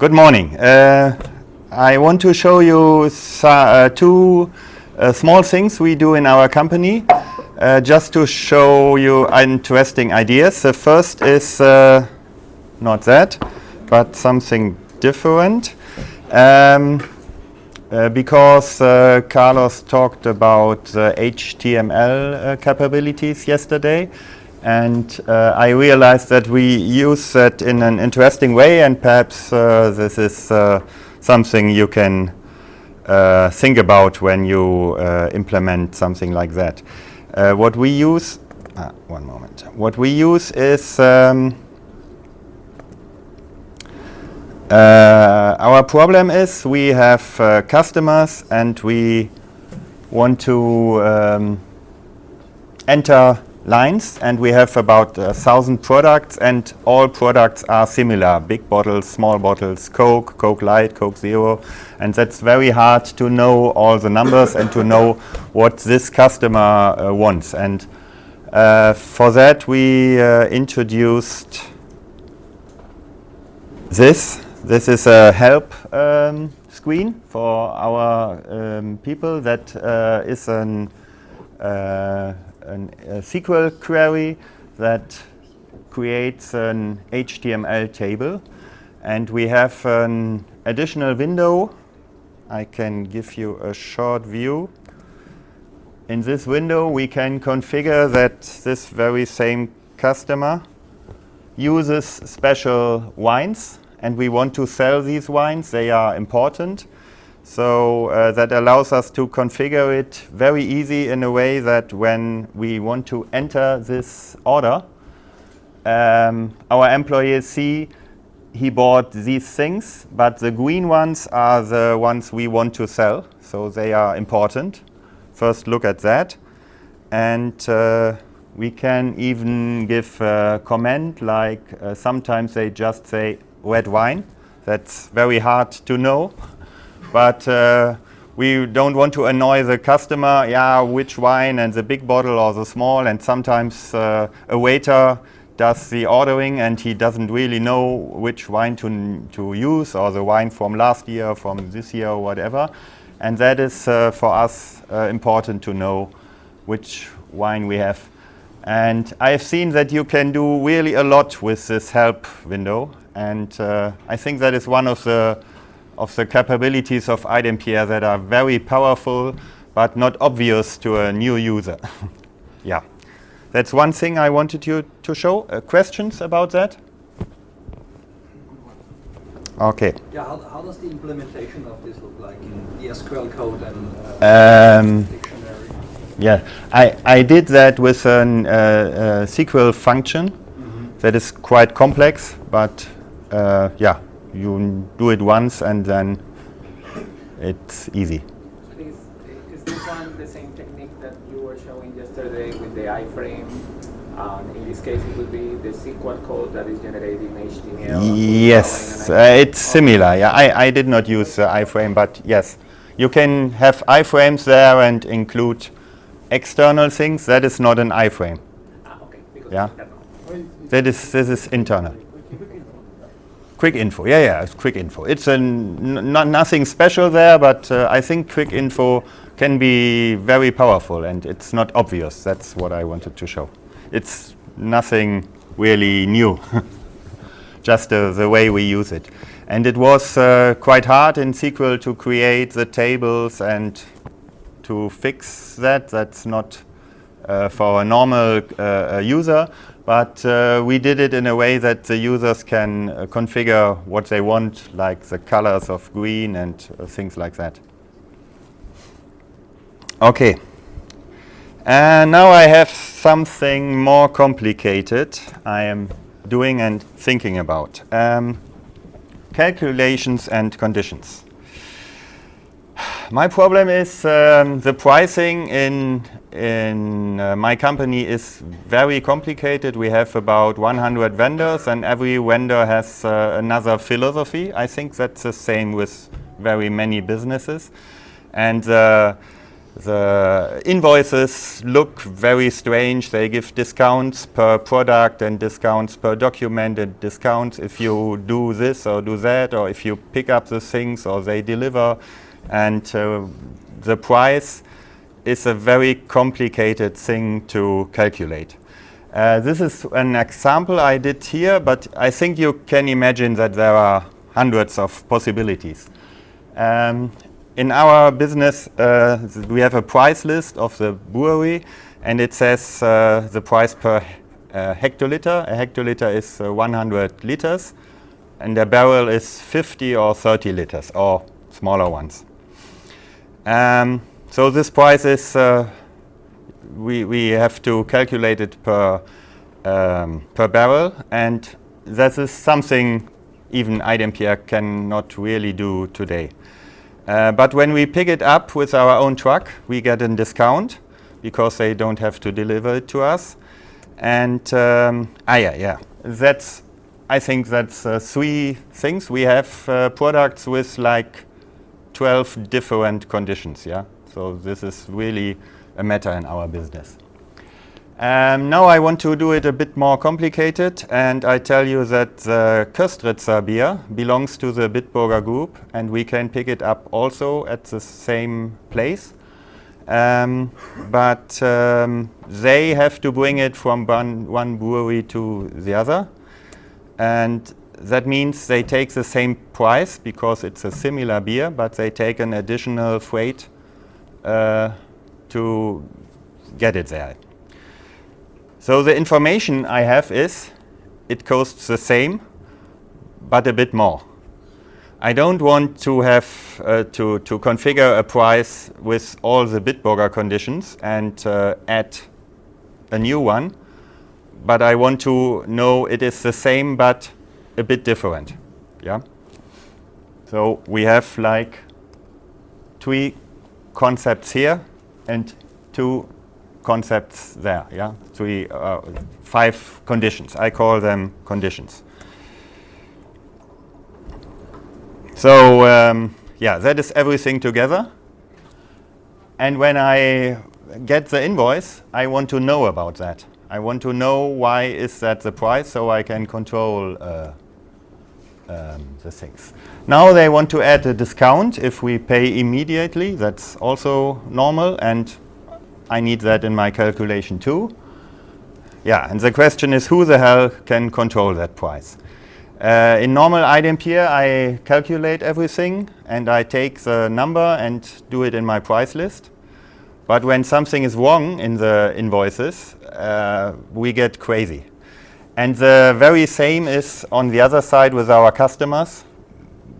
Good morning. Uh, I want to show you uh, two uh, small things we do in our company uh, just to show you interesting ideas. The first is uh, not that, but something different. Um, uh, because Carlos talked about HTML capabilities yesterday, and uh, I realized that we use that in an interesting way and perhaps uh, this is uh, something you can uh, think about when you uh, implement something like that. Uh, what we use, ah, one moment, what we use is um, our problem is we have customers and we want to um, enter lines and we have about a thousand products and all products are similar. Big bottles small bottles coke coke light coke zero and that's very hard to know all the numbers and to know what this customer uh, wants. And uh, for that we uh, introduced this. This is a help um, screen for our um, people that uh, is an uh, an, a SQL query that creates an HTML table. And we have an additional window. I can give you a short view. In this window, we can configure that this very same customer uses special wines. And we want to sell these wines. They are important. So uh, that allows us to configure it very easy in a way that when we want to enter this order, um, our employees see he bought these things, but the green ones are the ones we want to sell. So they are important. First look at that. And uh, we can even give a comment like uh, sometimes they just say red wine. That's very hard to know but uh, we don't want to annoy the customer, yeah, which wine and the big bottle or the small, and sometimes uh, a waiter does the ordering and he doesn't really know which wine to, to use or the wine from last year, from this year or whatever. And that is uh, for us uh, important to know which wine we have. And I've seen that you can do really a lot with this help window. And uh, I think that is one of the of the capabilities of iDempiere that are very powerful but not obvious to a new user. yeah, that's one thing I wanted you to show. Uh, questions about that? Okay. Yeah, how, how, does the implementation of this look like in the SQL code and uh, um, dictionary? Yeah, I, I did that with a uh, SQL function mm -hmm. that is quite complex, but uh, yeah, you do it once and then it's easy. Is, is this one the same technique that you were showing yesterday with the iframe? Um, in this case, it would be the SQL code that is generating HTML. Yes, uh, it's similar. Yeah, I, I did not use uh, iframe, but yes, you can have iframes there and include external things. That is not an iframe. Ah, okay. yeah, that is this is internal. Quick info, yeah, yeah, it's quick info. It's nothing special there, but uh, I think quick info can be very powerful and it's not obvious. That's what I wanted to show. It's nothing really new, just uh, the way we use it. And it was uh, quite hard in SQL to create the tables and to fix that. That's not uh, for a normal uh, user. But uh, we did it in a way that the users can uh, configure what they want, like the colors of green and uh, things like that. Okay. And now I have something more complicated I am doing and thinking about. Um, calculations and conditions. My problem is um, the pricing in in uh, my company is very complicated. We have about 100 vendors and every vendor has uh, another philosophy. I think that's the same with very many businesses. And uh, the invoices look very strange. They give discounts per product and discounts per document and discounts if you do this or do that or if you pick up the things or they deliver. And uh, the price is a very complicated thing to calculate. Uh, this is an example I did here, but I think you can imagine that there are hundreds of possibilities. Um, in our business, uh, we have a price list of the brewery, and it says uh, the price per uh, hectoliter. A hectoliter is uh, 100 liters, and a barrel is 50 or 30 liters, or smaller ones. Um, so this price is, uh, we, we have to calculate it per, um, per barrel, and that is something even iDempiere cannot really do today. Uh, but when we pick it up with our own truck, we get a discount because they don't have to deliver it to us. And um, ah, yeah, yeah, that's. I think that's uh, three things. We have uh, products with like 12 different conditions. Yeah, so this is really a matter in our business. Um, now I want to do it a bit more complicated and I tell you that the Köstritzer beer belongs to the Bitburger group and we can pick it up also at the same place. Um, but um, they have to bring it from one, one brewery to the other and that means they take the same price because it's a similar beer but they take an additional freight uh, to get it there. So the information I have is it costs the same, but a bit more. I don't want to have uh, to, to configure a price with all the Bitburger conditions and uh, add a new one, but I want to know it is the same but a bit different. Yeah. So we have like three concepts here and two concepts there, yeah? Three, uh, five conditions. I call them conditions. So, um, yeah, that is everything together. And when I get the invoice, I want to know about that. I want to know why is that the price so I can control uh, um, the things. Now they want to add a discount if we pay immediately. That's also normal and I need that in my calculation too. Yeah, and the question is who the hell can control that price? Uh, in normal iDempiere, I calculate everything and I take the number and do it in my price list. But when something is wrong in the invoices, uh, we get crazy. And the very same is on the other side with our customers.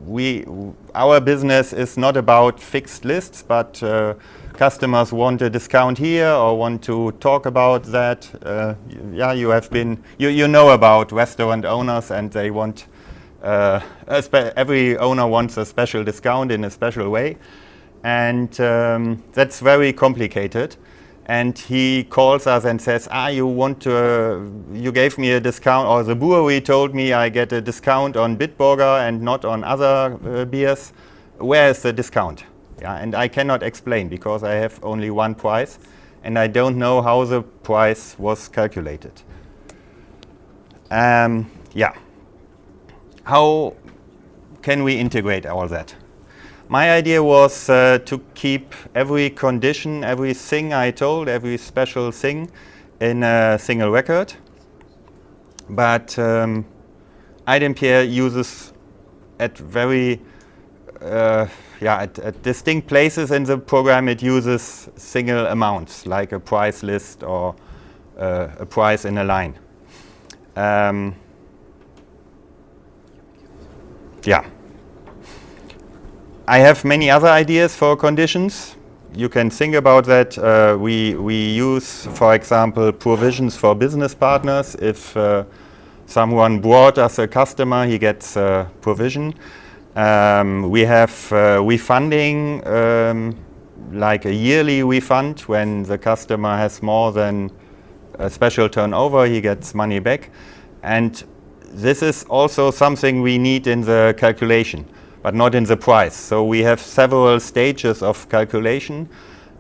We, our business is not about fixed lists, but uh, customers want a discount here or want to talk about that. Uh, yeah, you have been, you, you know about restaurant owners and they want, uh, every owner wants a special discount in a special way. And um, that's very complicated. And he calls us and says, ah, you want to, uh, you gave me a discount, or the brewery told me I get a discount on Bitburger and not on other uh, beers. Where is the discount? Yeah, and I cannot explain because I have only one price and I don't know how the price was calculated. Um, yeah. How can we integrate all that? My idea was uh, to keep every condition, every thing I told, every special thing in a single record. But um, iDempiere uses at very uh, yeah, at, at, distinct places in the program it uses single amounts, like a price list or uh, a price in a line. Um, yeah. I have many other ideas for conditions. You can think about that. Uh, we, we use, for example, provisions for business partners. If uh, someone brought us a customer, he gets a provision. Um, we have uh, refunding, um, like a yearly refund when the customer has more than a special turnover, he gets money back. And this is also something we need in the calculation, but not in the price. So we have several stages of calculation.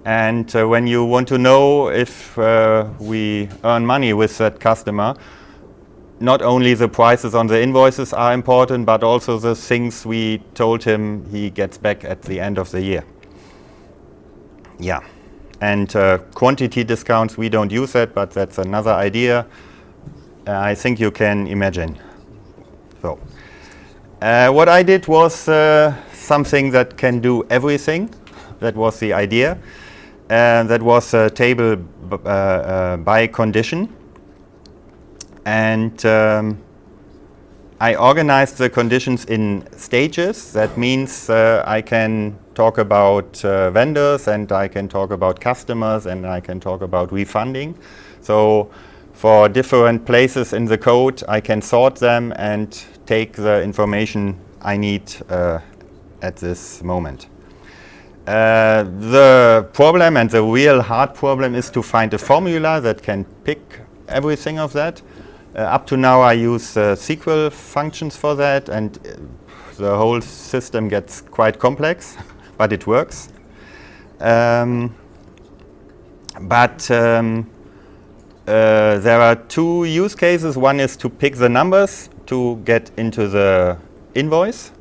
And uh, when you want to know if uh, we earn money with that customer, not only the prices on the invoices are important, but also the things we told him he gets back at the end of the year. Yeah. And uh, quantity discounts, we don't use that, but that's another idea uh, I think you can imagine. So, uh, what I did was uh, something that can do everything. That was the idea. Uh, that was a table uh, uh, by condition. And um, I organized the conditions in stages. That means I can talk about uh, vendors and I can talk about customers and I can talk about refunding. So for different places in the code, I can sort them and take the information I need uh, at this moment. Uh, the problem and the real hard problem is to find a formula that can pick everything of that. Uh, up to now I use uh, SQL functions for that and uh, the whole system gets quite complex. but it works. Um, but um, uh, there are two use cases. One is to pick the numbers to get into the invoice,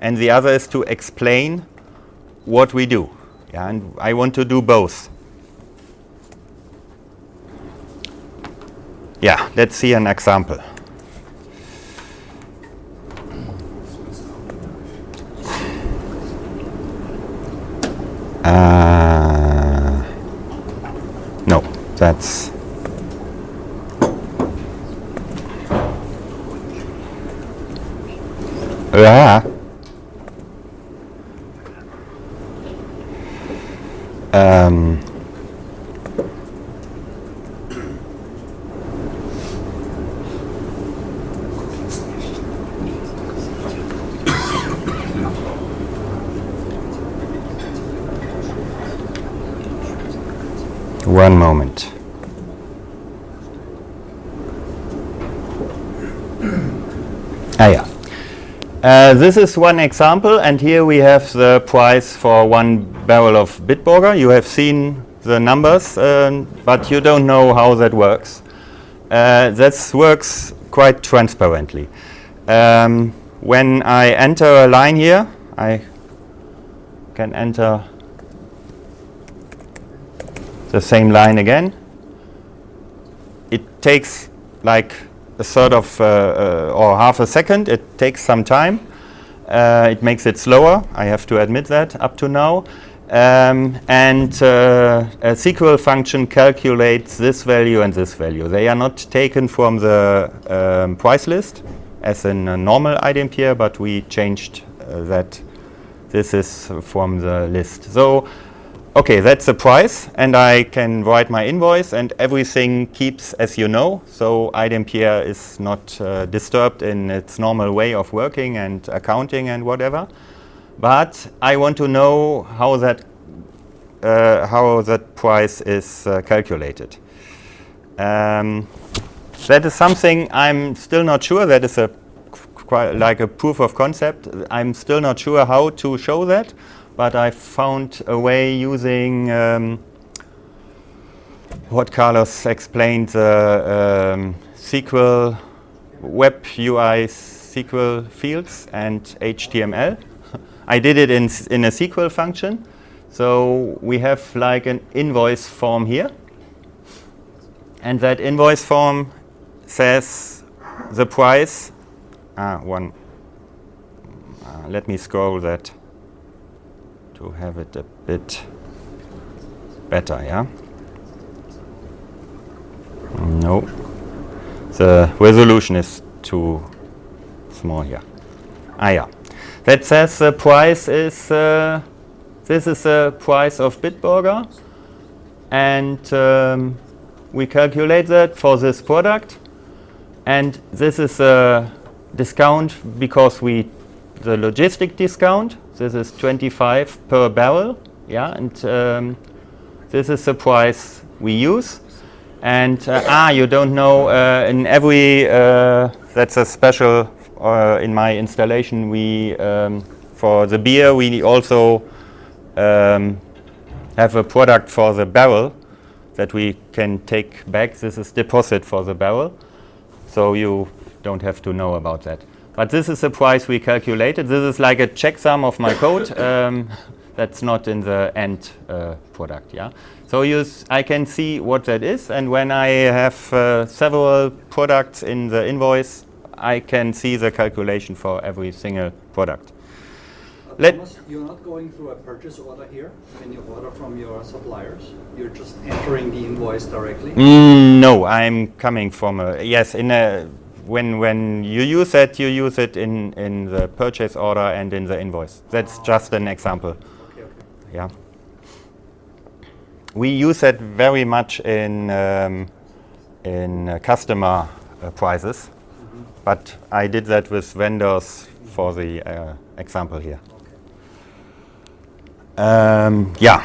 and the other is to explain what we do. Yeah, and I want to do both. Yeah, let's see an example. Uh, no, that's yeah. Um, One moment. ah, yeah. Uh, this is one example, and here we have the price for one barrel of Bitburger. You have seen the numbers, uh, but you don't know how that works. Uh, that works quite transparently. Um, when I enter a line here, I can enter the same line again. It takes like a third of uh, uh, or half a second. It takes some time. Uh, it makes it slower. I have to admit that up to now. Um, and uh, a SQL function calculates this value and this value. They are not taken from the um, price list as in a normal iDempiere, but we changed that this is from the list. So Okay, that's the price, and I can write my invoice, and everything keeps as you know. So iDempiere is not uh, disturbed in its normal way of working and accounting and whatever. But I want to know how that uh, how that price is uh, calculated. Um, that is something I'm still not sure. That is a like a proof of concept. I'm still not sure how to show that but I found a way using um, what Carlos explained, the um, SQL web UI SQL fields and HTML. I did it in, in a SQL function. So we have like an invoice form here. And that invoice form says the price. Ah, one. Uh, let me scroll that to have it a bit better, yeah? No, the resolution is too small here. Ah, yeah. That says the price is, uh, this is the price of Bitburger. And um, we calculate that for this product. And this is a discount because we, the logistic discount. This is 25 per barrel, yeah, and um, this is the price we use. And uh, ah, you don't know, uh, in every, uh, that's a special, uh, in my installation, we, um, for the beer, we also um, have a product for the barrel that we can take back. This is deposit for the barrel. So you don't have to know about that. But this is the price we calculated. This is like a checksum of my code. Um, that's not in the end uh, product. Yeah. So I can see what that is, and when I have uh, several products in the invoice, I can see the calculation for every single product. Let Thomas, you're not going through a purchase order here when you order from your suppliers. You're just entering the invoice directly. Mm, no, I'm coming from a yes. In a when when you use it, you use it in in the purchase order and in the invoice. That's just an example. Okay, okay. Yeah. We use it very much in um, in uh, customer uh, prices, mm -hmm. but I did that with vendors for the uh, example here. Um, yeah,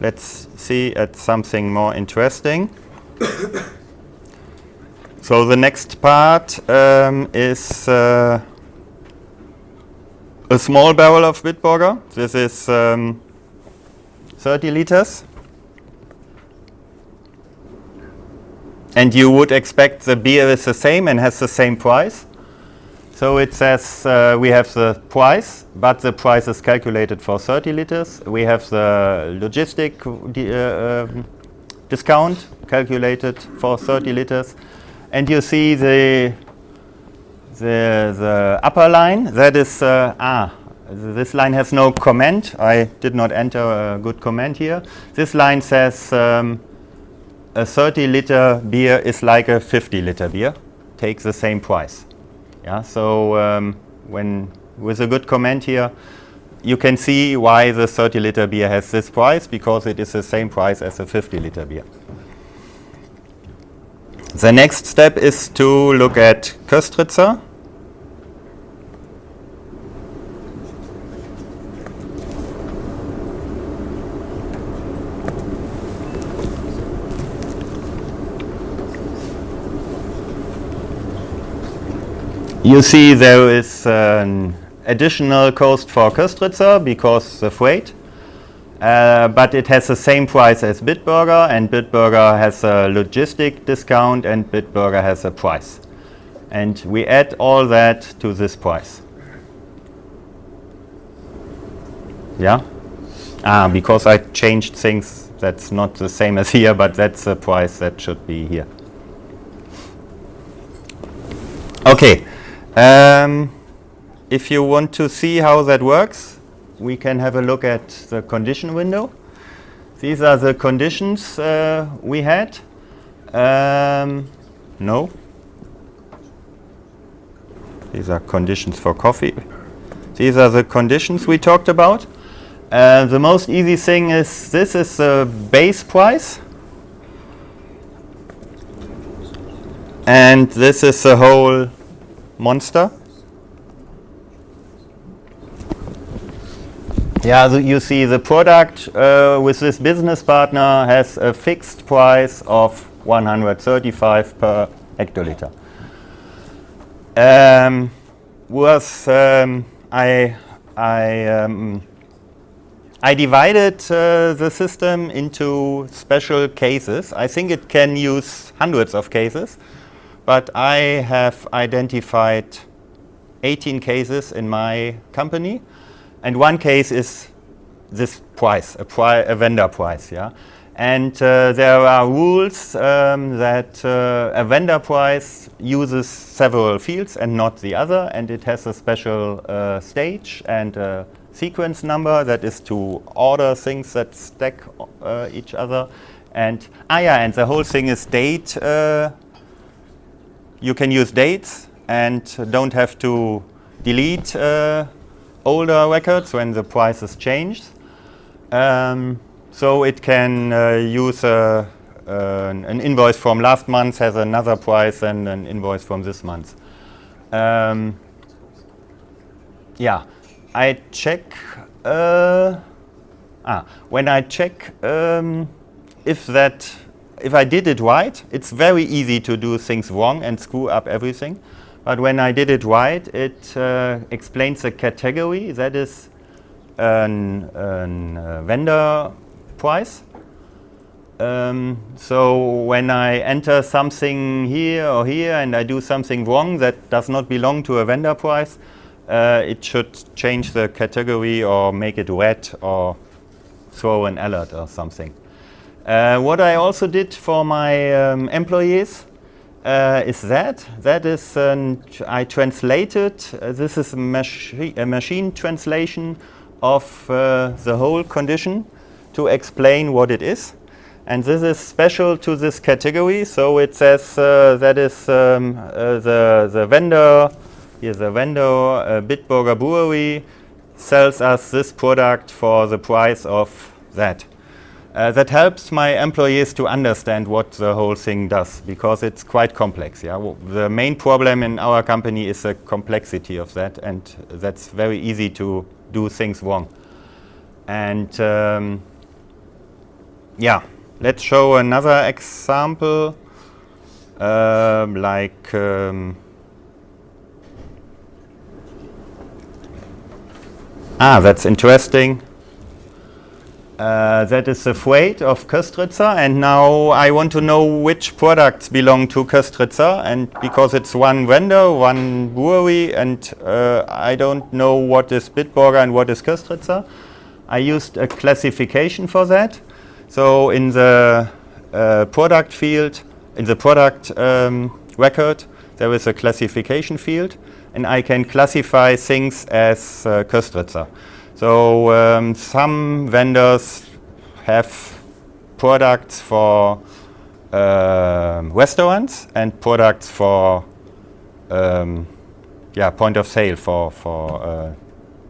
let's see at something more interesting. so the next part um, is uh, a small barrel of Bitburger. This is um, 30 liters. And you would expect the beer is the same and has the same price. So it says uh, we have the price, but the price is calculated for 30 liters. We have the logistic uh, um, discount calculated for 30 liters. And you see the, the, the upper line, that is, uh, ah, this line has no comment. I did not enter a good comment here. This line says um, a 30 liter beer is like a 50 liter beer, takes the same price. Yeah, so um, when with a good comment here, you can see why the 30 liter beer has this price because it is the same price as a 50 liter beer. The next step is to look at Köstritzer. You see there is an additional cost for Köstritzer because the freight, uh, but it has the same price as Bitburger and Bitburger has a logistic discount and Bitburger has a price. And we add all that to this price. Yeah? Ah, because I changed things, that's not the same as here, but that's the price that should be here. Okay. Um, if you want to see how that works, we can have a look at the condition window. These are the conditions uh, we had. Um, no. These are conditions for coffee. These are the conditions we talked about. Uh, the most easy thing is this is the base price. And this is the whole monster. Yeah, so you see the product uh, with this business partner has a fixed price of 135 per hectoliter. Um, was um, I I um, I divided uh, the system into special cases. I think it can use hundreds of cases but I have identified 18 cases in my company, and one case is this price, a, pri a vendor price, yeah. And uh, there are rules um, that uh, a vendor price uses several fields and not the other, and it has a special uh, stage and a sequence number that is to order things that stack uh, each other. And ah yeah, and the whole thing is date uh, you can use dates and don't have to delete uh, older records when the prices is changed. Um, so it can uh, use a, uh, an invoice from last month has another price than an invoice from this month. Um, yeah, I check, uh, ah, when I check um, if that if I did it right, it's very easy to do things wrong and screw up everything. But when I did it right, it uh, explains the category. That is an uh, vendor price. Um, so when I enter something here or here and I do something wrong that does not belong to a vendor price, uh, it should change the category or make it red or throw an alert or something. Uh, what I also did for my um, employees uh, is that. That is, I translated, uh, this is a, machi a, machine translation of uh, the whole condition to explain what it is. And this is special to this category. So it says uh, that is um, uh, the, the vendor, here the vendor, uh, Bitburger Brewery, sells us this product for the price of that. Uh, that helps my employees to understand what the whole thing does because it's quite complex. Yeah? the main problem in our company is the complexity of that and that's very easy to do things wrong. And um, yeah, let's show another example um, like um, ah that's interesting uh, that is the freight of Köstritzer and now I want to know which products belong to Köstritzer and because it's one vendor, one brewery and uh, I don't know what is Bitburger and what is Köstritzer. I used a classification for that. So in the uh, product field, in the product um, record, there is a classification field, and I can classify things as uh, Köstritzer. So um, some vendors have products for uh, restaurants and products for um, yeah, point of sale for, for uh,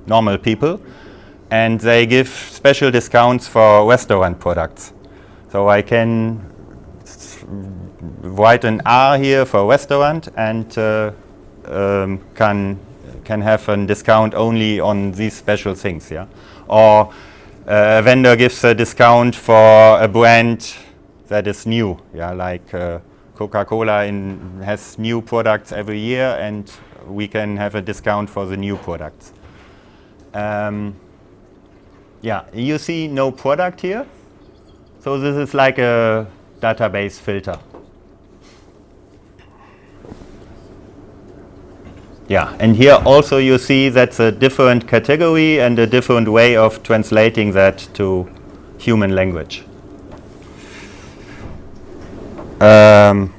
normal people and they give special discounts for restaurant products. So I can write an R here for restaurant and uh, um, can can have a discount only on these special things, yeah. Or uh, a vendor gives a discount for a brand that is new, yeah, like uh, Coca-Cola has new products every year, and we can have a discount for the new products. Um, yeah, you see no product here. So this is like a database filter. Yeah, and here also you see that's a different category and a different way of translating that to human language. Um,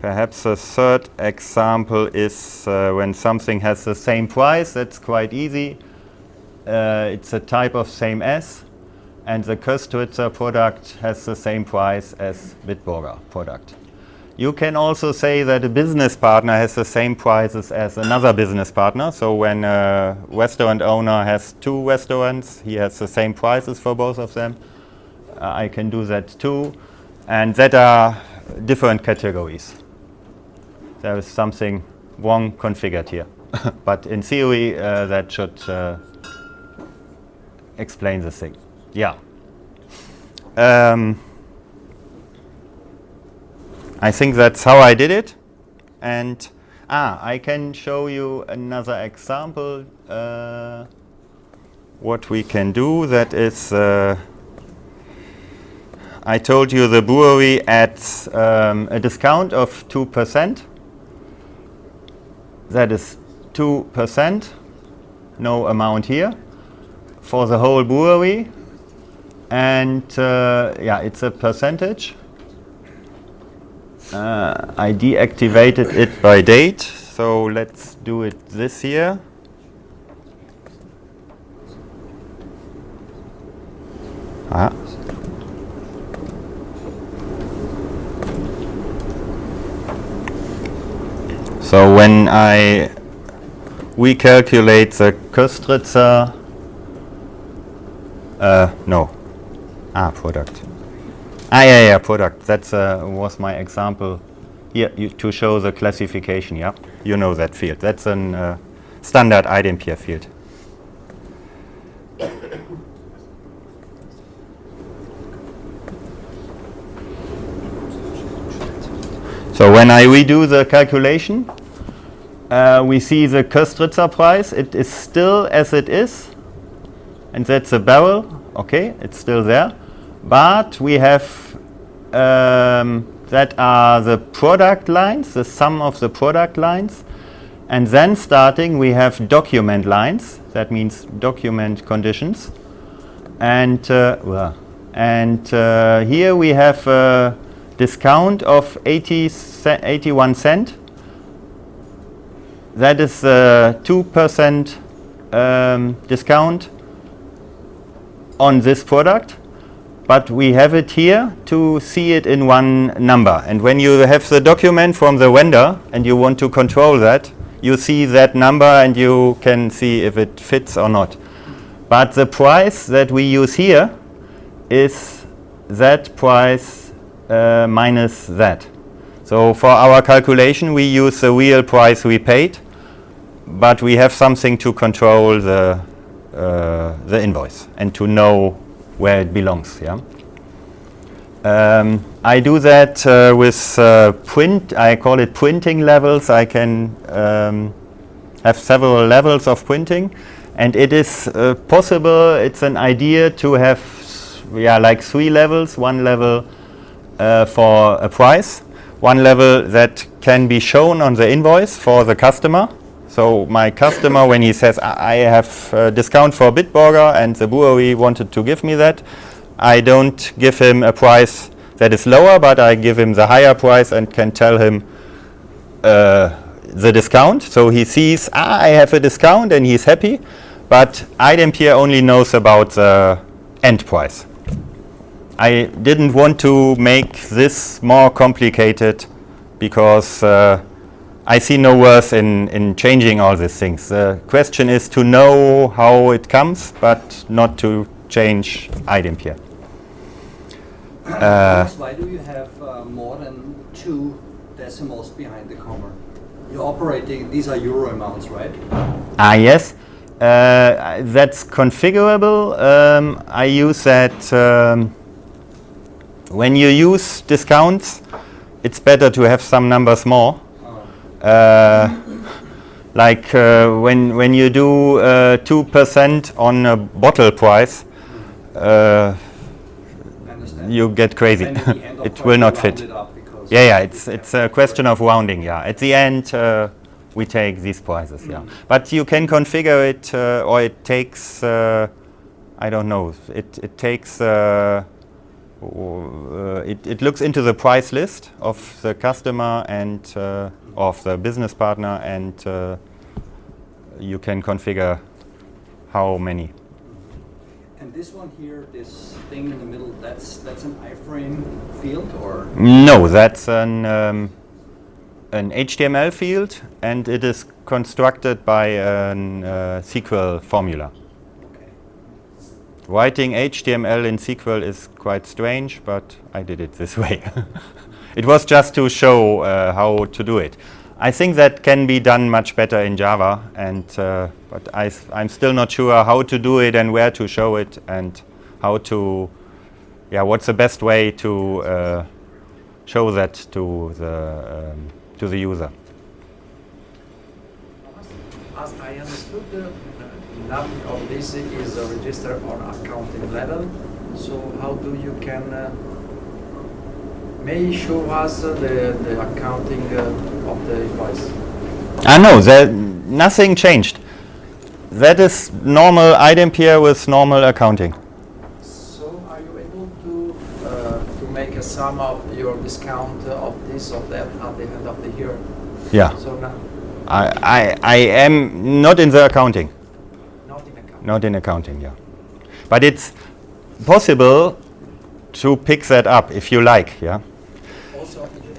perhaps a third example is uh, when something has the same price, that's quite easy uh, it's a type of same as, and the Köstritzer product has the same price as Bitburger product. You can also say that a business partner has the same prices as another business partner. So when a restaurant owner has two restaurants, he has the same prices for both of them. Uh, I can do that too. And that are different categories. There is something wrong configured here. but in theory, uh, that should uh, explain the thing. Yeah. Um, I think that's how I did it. And ah, I can show you another example. Uh, what we can do that is uh, I told you the brewery at um, a discount of 2%. That is 2%, no amount here for the whole brewery. And uh, yeah, it's a percentage. Uh, I deactivated it by date, so let's do it this year. Ah. So when I recalculate the Köstritzer uh, no. Ah, product. Ah, yeah, yeah, product. That uh, was my example here you, to show the classification, yeah? You know that field. That's a uh, standard iDempiere field. So when I redo the calculation, uh, we see the Köstritzer price. It is still as it is and that's a barrel Okay, it's still there. But we have um, that are the product lines, the sum of the product lines. And then starting we have document lines, that means document conditions. And, uh, and uh, here we have a discount of 80 ce 81 cent. That is a 2% um, discount on this product but we have it here to see it in one number. And when you have the document from the vendor and you want to control that, you see that number and you can see if it fits or not. But the price that we use here is that price uh, minus that. So for our calculation we use the real price we paid, but we have something to control the, uh, the invoice and to know where it belongs. Yeah. Um, I do that uh, with uh, print. I call it printing levels. I can um, have several levels of printing, and it is uh, possible. It's an idea to have, yeah, like three levels. One level uh, for a price, one level that can be shown on the invoice for the customer. So my customer, when he says, I have a discount for Bitburger and the brewery wanted to give me that, I don't give him a price that is lower, but I give him the higher price and can tell him uh, the discount. So he sees, ah, I have a discount and he's happy, but iDempiere only knows about the end price. I didn't want to make this more complicated because uh, I see no worth in, in changing all these things. The question is to know how it comes, but not to change iDempiere. Uh, why do you have uh, more than two decimals behind the comma? You're operating, these are euro amounts, right? Ah, yes. Uh, that's configurable. Um, I use that um, when you use discounts, it's better to have some numbers more like uh, when when you do uh, two percent on a bottle price, you get crazy. it will not fit. Yeah, yeah, it's it's a question of rounding. Yeah, at the end we take these prices. Mm. Yeah, but you can configure it, or it takes. I don't know. It it takes. Uh, it, it, looks into the price list of the customer and uh, of the business partner and uh, you can configure how many. And this one here, this thing in the middle, that's that's an iframe field or? No, that's an um, an HTML field and it is constructed by a uh, SQL formula. Writing HTML in SQL is quite strange, but I did it this way. It was just to show uh, how to do it. I think that can be done much better in Java, and uh, but I am still not sure how to do it and where to show it and how to, yeah, what's the best way to uh, show that to the um, to the user. As I understood, uh, none of this is registered on accounting level. So how do you can uh, May show us the, the accounting uh, of the invoice? I know there, nothing changed. That is normal iDempiere with normal accounting. So are you able to uh, to make a sum of your discount of this or that at the end of the year? Yeah. So now I, I, I am not in the accounting. Not in accounting. Not in accounting, yeah. But it's possible to pick that up if you like, yeah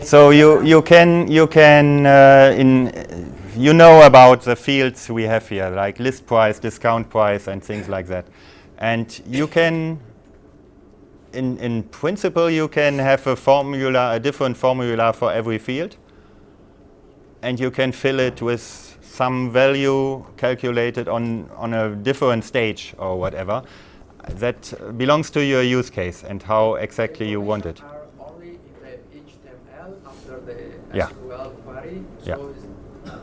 so you you can you can uh, in you know about the fields we have here like list price, discount price, and things like that, and you can. In in principle, you can have a formula, a different formula for every field, and you can fill it with some value calculated on on a different stage or whatever. That belongs to your use case and how exactly you want it. yeah. query. So yeah.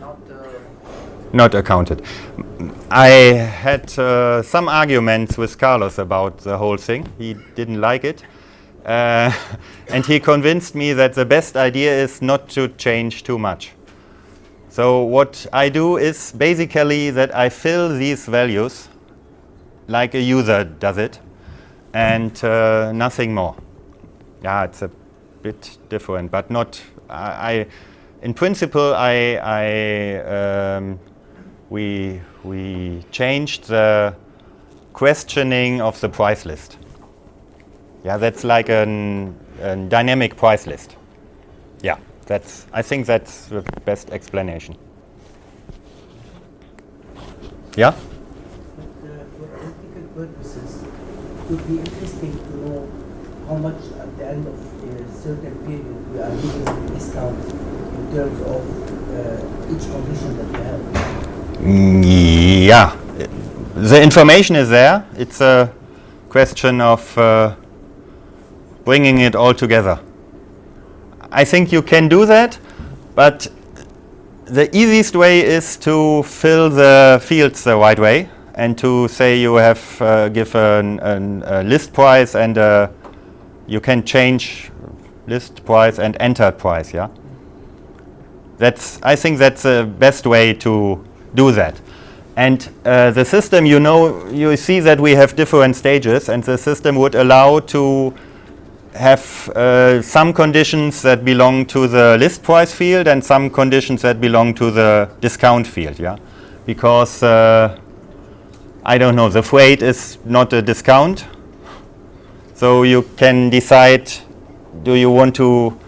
not uh, not accounted. I had uh, some arguments with Carlos about the whole thing. He didn't like it. Uh, and he convinced me that the best idea is not to change too much. So what I do is basically that I fill these values like a user does it and uh, nothing more. Yeah, it's a bit different, but not. I, I in principle, I, I um, we we changed the questioning of the price list. Yeah, that's like an, a dynamic price list. Yeah, that's. I think that's the best explanation. Yeah. But uh, for ethical purposes, it would be interesting to know how much at the end of a certain period we are giving a discount in terms of uh, each condition that we have. Yeah, the information is there. It's a question of uh, bringing it all together. I think you can do that, but the easiest way is to fill the fields the right way and to say you have uh, give an, a list price and uh, you can change list price and entered price. Yeah, that's I think that's the best way to do that. And uh, the system, you know, you see that we have different stages, and the system would allow to have uh, some conditions that belong to the list price field and some conditions that belong to the discount field, yeah? Because, uh, I don't know, the freight is not a discount. So you can decide, do you want to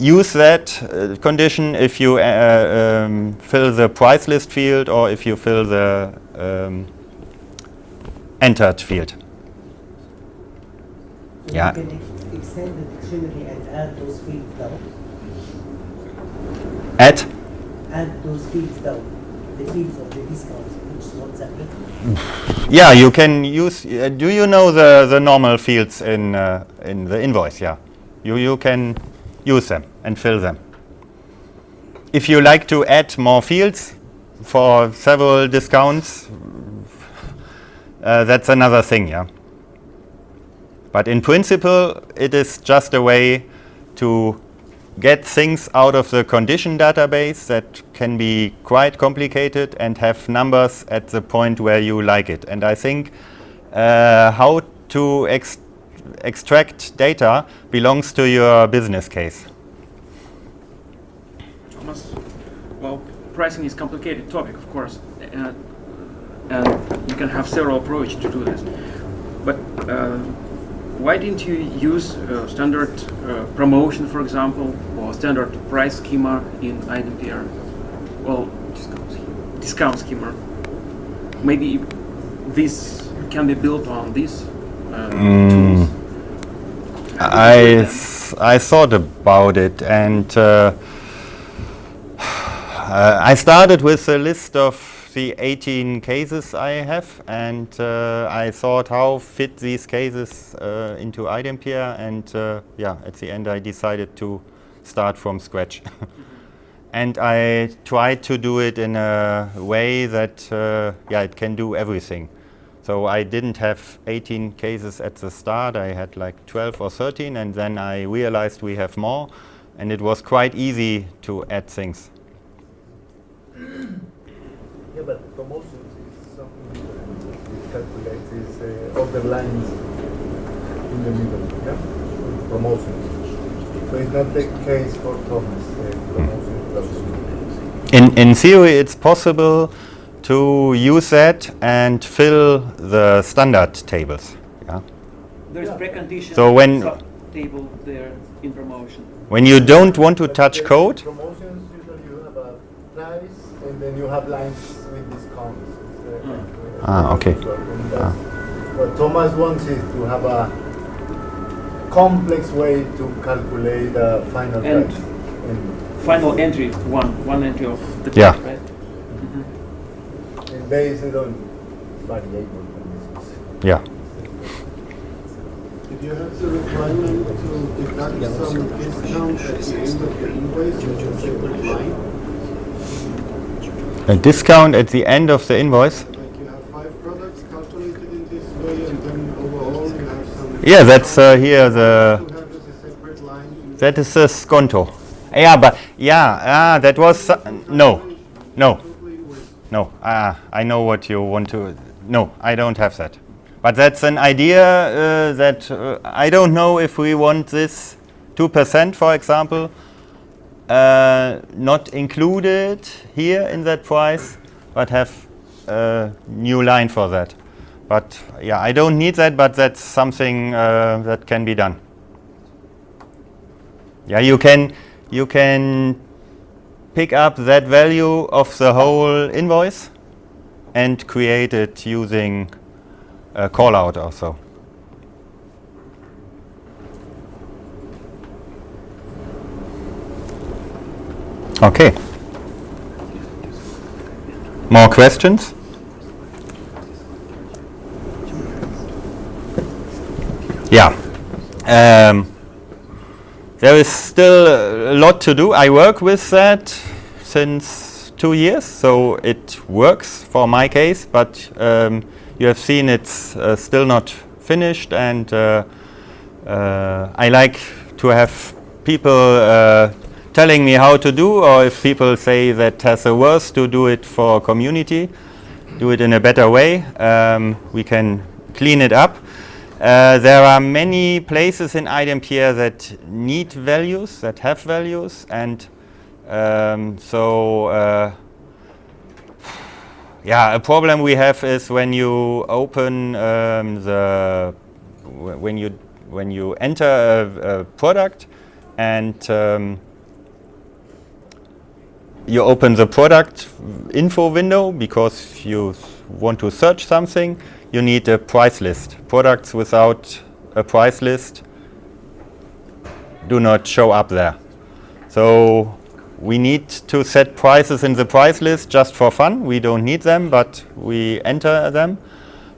use that uh, condition if you uh, um, fill the price list field or if you fill the um, entered field. Yeah. we can ex- extend the dictionary and add those fields down. Add Add those fields down. The fields of the discounts, which is not separate. Yeah, you can use. Uh, do you know the the normal fields in uh, in the invoice? Yeah, you you can use them and fill them. If you like to add more fields for several discounts, uh, that's another thing. Yeah. But in principle, it is just a way to get things out of the condition database that can be quite complicated and have numbers at the point where you like it. And I think uh, how to ex extract data belongs to your business case. Thomas, well, pricing is complicated topic, of course, and, and you can have several approaches to do this. But uh, why didn't you use uh, standard uh, promotion, for example, or standard price schema in iDempiere? Well, discount schema. Maybe this can be built on these uh, tools. I, th- I thought about it and uh, I started with a list of the 18 cases I have and uh, I thought how fit these cases uh, into iDempiere and uh, yeah, at the end I decided to start from scratch. and I tried to do it in a way that uh, yeah, it can do everything. So I didn't have 18 cases at the start. I had like 12 or 13, and then I realized we have more, and it was quite easy to add things. Yeah, but promotions is something different. It calculates is uh, other lines in the middle, yeah? Promotions. So it's not the case for Thomas, uh, promotion. In, in theory, it's possible to use that and fill the standard tables. Yeah? There's Yeah. precondition So when- table there in promotion. When you don't want to But touch code, Promotions, usually you have a price and then you have lines Ah, okay. So, and What Thomas wants is to have a complex way to calculate the final And- price. Final entry, one, one entry of the Yeah. price, right? and based on variable conditions. yeah. If you have the requirement to deduct some discount at the end of the invoice, you just say. A discount at the end of the invoice? Like you have five products calculated in this way, and then overall you have some. Yeah, that's uh, here the. A That is the sconto. Yeah, but yeah, ah, that was uh, no, no, no. Ah, I know what you want to. No, I don't have that. But that's an idea uh, that uh, I don't know if we want this two percent, for example, uh, not included here in that price, but have a new line for that. But yeah, I don't need that, but that's something uh, that can be done. Yeah, you can you can pick up that value of the whole invoice and create it using a call out also. Okay. More questions? Yeah. Um, there is still a lot to do. I work with that since two years, so it works for my case, but um, you have seen it's uh, still not finished and uh, uh, I like to have people uh, telling me how to do or if people say that has a worse to do it for community, do it in a better way, um, we can clean it up. Uh, there are many places in iDempiere that need values, that have values, and um, so uh, yeah, a problem we have is when you open um, the when you when you enter a, a product and um, you open the product info window because you want to search something, you need a price list. Products without a price list do not show up there. So we need to set prices in the price list just for fun. We don't need them, but we enter them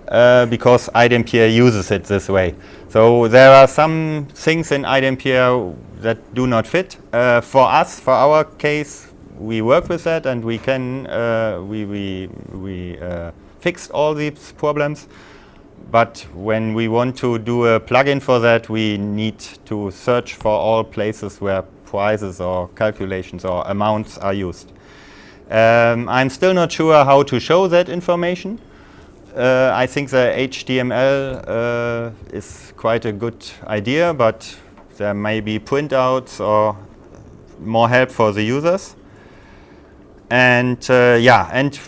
uh, because iDempiere uses it this way. So there are some things in iDempiere that do not fit. Uh, for us, for our case, we work with that and we can uh, we we we uh, fixed all these problems. But when we want to do a plugin for that, we need to search for all places where prices or calculations or amounts are used. Um, I'm still not sure how to show that information. Uh, I think the HTML uh, is quite a good idea, but there may be printouts or more help for the users. And uh, yeah, and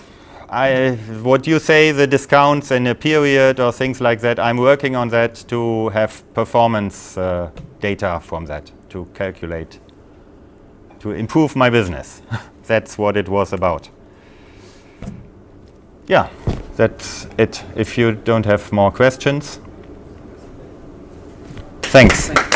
I, what you say, the discounts in a period or things like that, I'm working on that to have performance uh, data from that to calculate, to improve my business. that's what it was about. Yeah, that's it. If you don't have more questions. Thanks. Thank.